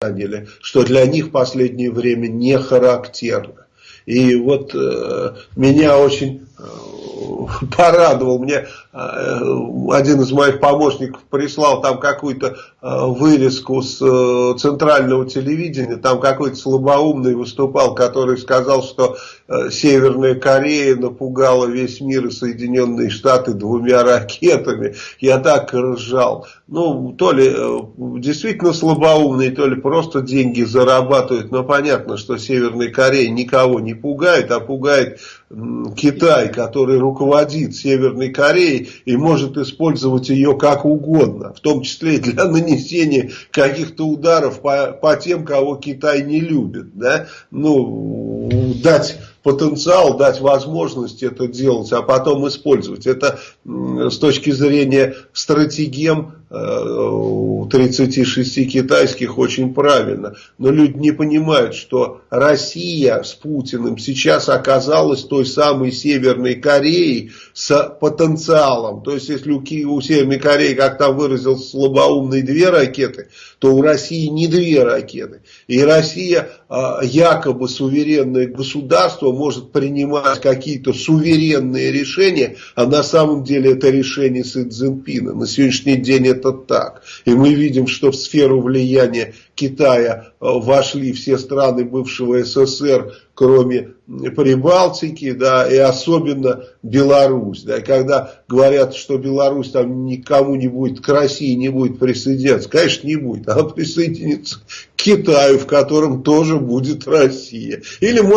заняли, что для них в последнее время не характерно. И вот э, меня очень э, порадовал. Мне э, один из моих помощников прислал там какую-то э, вырезку с э, центрального телевидения. Там какой-то слабоумный выступал, который сказал, что Северная Корея напугала весь мир и Соединенные Штаты двумя ракетами. Я так ржал. Ну, то ли действительно слабоумный, то ли просто деньги зарабатывают. Но понятно, что Северная Корея никого не пугает, а пугает Китай, который руководит Северной Кореей и может использовать ее как угодно, в том числе и для нанесения каких-то ударов по, по тем, кого Китай не любит. Да? Ну, дать потенциал, дать возможность это делать, а потом использовать. Это с точки зрения стратегем 36 э, китайских очень правильно. Но люди не понимают, что Россия с Путиным сейчас оказалась той самой Северной Кореей с потенциалом. То есть, если у, у Северной Кореи, как там выразился слабоумный, две ракеты, то у России не две ракеты. И Россия, а, якобы суверенное государство, может принимать какие-то суверенные решения, а на самом деле это решение Си Цзиньпина. На сегодняшний день это так. И мы видим, что в сферу влияния Китая э, вошли все страны бывшего СССР, кроме Прибалтики, да, и особенно Беларусь. Да, и когда говорят, что Беларусь там никому не будет, к России не будет присоединяться, конечно, не будет. Она присоединится к Китаю, в котором тоже будет Россия. Или может